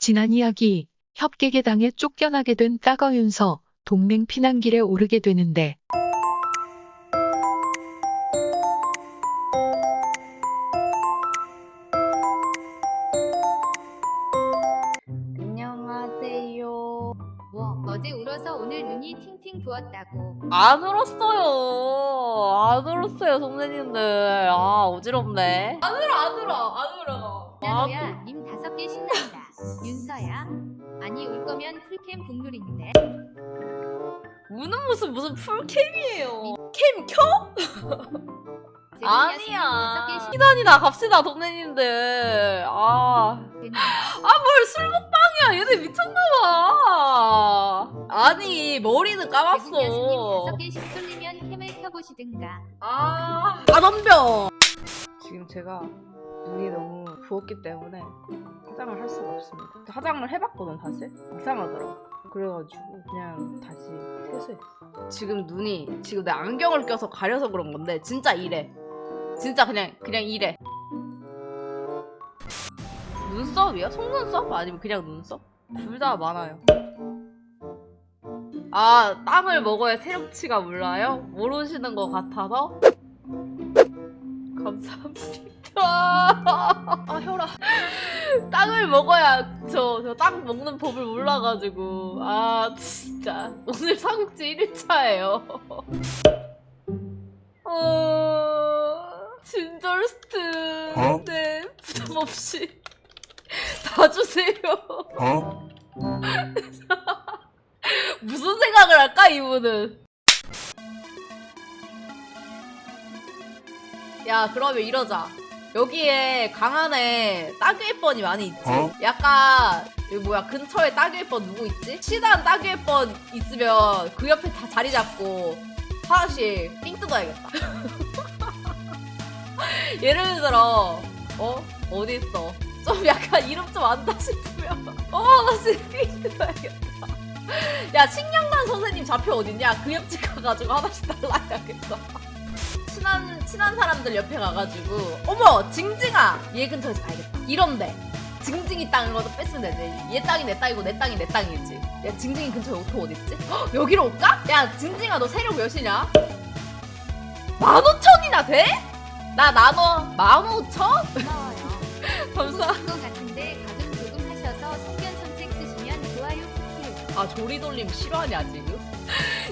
지난 이야기, 협객에 당해 쫓겨나게 된 따거윤서, 동맹 피난길에 오르게 되는데, 안녕하세요. 뭐 어제 울어서 오늘 눈이 팅팅 부었다고 안 울었어요. 안 울었어요, 선생님들. 아, 어지럽네. 안 울어, 안 울어, 안 울어. 아, 나도야 거면 풀캠 국룰인데 우는 모습 무슨 풀캠이에요. 캠 켜? 아니야. 시단이다 갑시다, 선생님들. 아. 아, 뭘 술 먹방이야. 얘네 미쳤나봐. 아니, 머리는. 다섯 개씩 쏠리면 캠을 켜보시든가 아, 아 덤벼. 지금 제가 눈이 너무 부었기 때문에 화장을 할 수가 없습니다. 화장을 해봤거든 사실 이상하더라고. 그래가지고 그냥 다시 퇴소했어. 지금 눈이 지금 내 안경을 껴서 가려서 그런 건데 진짜 이래. 진짜 그냥 그냥 이래. 눈썹이야? 속눈썹? 아니면 그냥 눈썹? 둘 다 많아요. 아, 땅을 먹어야 세력치가 몰라요? 모르시는 것 같아서? 감사합니다. 땅을 먹어야 저, 저 땅 먹는 법을 몰라가지고. 아, 진짜. 오늘 삼국지 1일차예요. 어, 진절스트. 어? 네, 부담 없이. 다 주세요. Huh? 무슨 생각을 할까 이분은 야 그러면 이러자 여기에 강한에 따귀의번이 많이 있지 어? 약간 여기 뭐야 근처에 따귀의번 누구 있지? 친한 따귀의번 있으면 그 옆에 다 자리 잡고 하나씩 삥 뜯어야겠다 예를 들어 어? 어디 있어? 좀 약간 이름 좀 안다 싶으면 어 하나씩 삥 뜯어야겠다 야 식량단 선생님 좌표 어딨냐? 그 옆집 가가지고 하나씩 달라야겠다. 친한 친한 사람들 옆에 가가지고 어머 징징아 얘 근처에서 봐야겠다. 이런데 징징이 땅을 거도 뺐으면 되지. 얘 땅이 내 땅이고 내 땅이 내 땅이지. 야 징징이 근처에 오토 어딨지? 헉, 여기로 올까? 야 징징아 너 세력 몇이냐? 만 오천이나 돼? 나 나눠 만 오천? 고마워요 감사. 것 같은데 가끔 조금 하셔서 성견 선생 쓰시면 좋아요 쿠키요 아 조리돌림 싫어하냐 지금?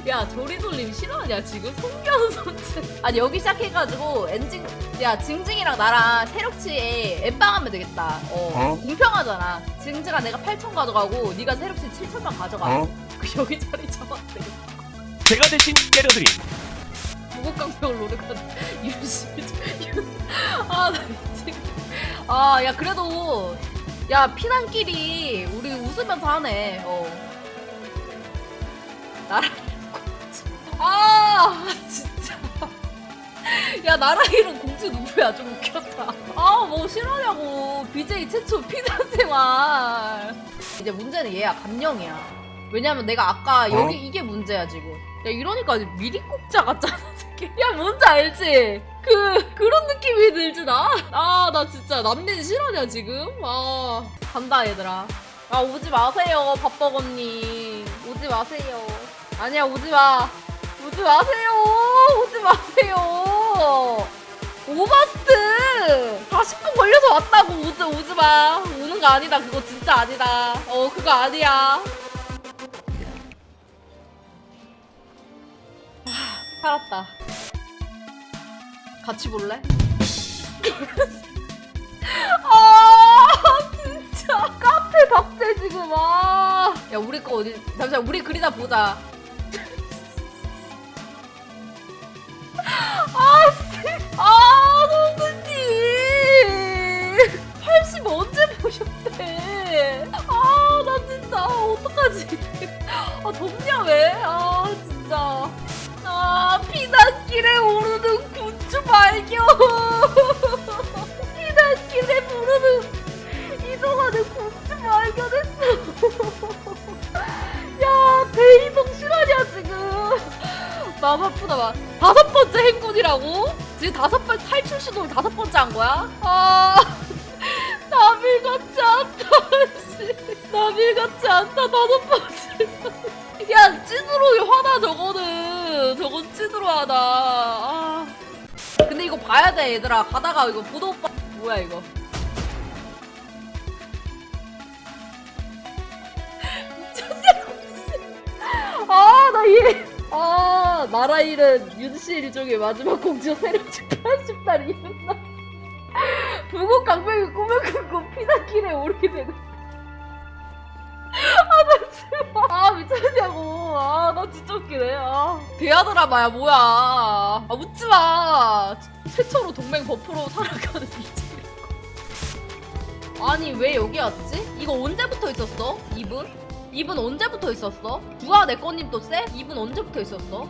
야 조리돌림 싫어하냐 지금? 송견 선생 아니 여기 시작해가지고 엔징 야 징징이랑 나랑 세력치에 엠빵하면 되겠다. 어, 어? 공평하잖아. 징징아 내가 8천 가져가고 네가 세력치 7천만 가져가 어? 그 여기 자리 잡아도 되겠다. 제가 대신 때려드림. 무곡강병을 노력하는 유시 아나 미치겠 아야 그래도 야 피난길이 우리 웃으면서 하네. 어 나라 아 진짜. 야 나라 이름 공주 누구야? 좀 웃겼다. 아 뭐 싫어하냐고. BJ 최초 피난 생활 이제 문제는 얘야 감령이야. 왜냐면 내가 아까 여기 이게 문제야 지금. 야 이러니까 미리 꼽자 같잖아. 야 뭔지 알지? 그 그런 느낌이 들지 나? 아 나 진짜 남친 싫어하냐 지금? 아 간다 얘들아. 아 오지 마세요 밥버거님 오지 마세요 아니야 오지 마 오지 마세요 오지 마세요 오바스트 40분 걸려서 왔다고 오지 오지 마 오는 거 아니다 그거 진짜 아니다 어 그거 아니야 살았다. 같이 볼래? 아 진짜 카페 박제 지금 아. 야 우리 거 어디? 잠시만 우리 글이나 보자. 아, 선생님 80 언제 보셨대? 아 나 진짜 어떡하지? 아 덥냐 왜? 아 진짜. 아, 피난길에 오르는 군주 발견! 피난길에 부르는 이동하는 군주 발견했어! 야, 대이동 실화냐, 지금! 마음 아프다, 막. 다섯 번째 행군이라고? 지금 다섯 번 탈출 시도를 다섯 번째 한 거야? 아, 남일 같지 않다, 씨. 좋지 않다 나도 빠지 야 찐으로 화나 저거는 저건 찐으로 화나 아. 근데 이거 봐야 돼 얘들아 가다가 이거 보도 오빠 뭐야 이거 나라 잃은 윤씨 일종의 마지막 공주 세력집 80달 이은 날 부국 강백이 꿈을 꾸고 피난길에 오르게 되고 아나 진짜. 아 미쳤냐고. 아 나 진짜 웃기네. 아. 대하 드라마야. 뭐야. 아 웃지마. 최초로 동맹 버프로 살아가는 미친 아니 왜 여기 왔지? 이거 언제부터 있었어? 이분? 이분 언제부터 있었어? 주아 내꺼님 또 쎄? 이분 언제부터 있었어?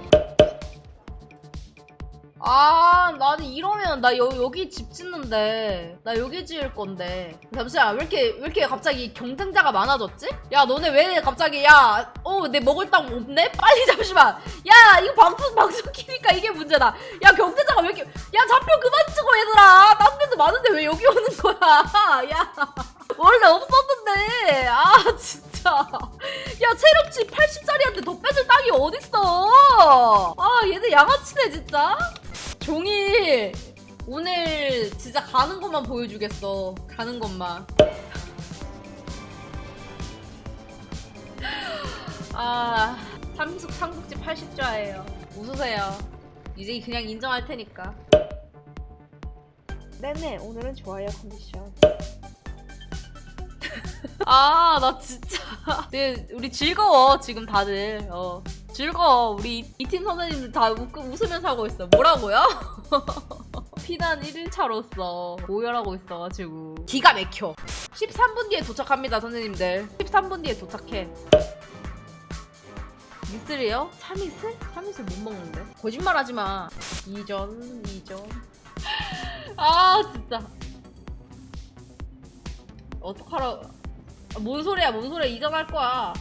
아, 나는 이러면 나 여, 여기 집 짓는데 나 여기 지을 건데 잠시만 왜 이렇게 왜 이렇게 갑자기 경쟁자가 많아졌지? 야 너네 왜 갑자기 야어내 먹을 땅 없네? 빨리 잠시만 야 이거 방송 방송 키니까 이게 문제다 야 경쟁자가 왜 이렇게 야 좌표 그만 찍어 얘들아 딴 데도 많은데 왜 여기 오는 거야 야 원래 없었는데 아 진짜 야 체력치 80짜리한테 더 빼줄 땅이 어딨어? 아 얘들 양아치네 진짜. 종일 오늘 진짜 가는 것만 보여주겠어. 가는 것만. 아 삼숙 삼국지 80좌예요. 웃으세요. 이제 그냥 인정할 테니까. 네네 오늘은 좋아요 컨디션 아, 나 진짜. 네, 우리 즐거워, 지금 다들. 어. 즐거워. 우리 이 팀 선생님들 다 웃, 웃으면서 하고 있어. 뭐라고요? 피난 1일차로서 고열하고 있어가지고. 기가 막혀. 13분 뒤에 도착합니다, 선생님들. 13분 뒤에 도착해. 미슬이요? 참이슬? 참이슬 못 먹는데. 거짓말 하지 마. 2전, 2전. 아, 진짜. 어떡하라. 아, 뭔 소리야, 뭔 소리야. 이전할 거야.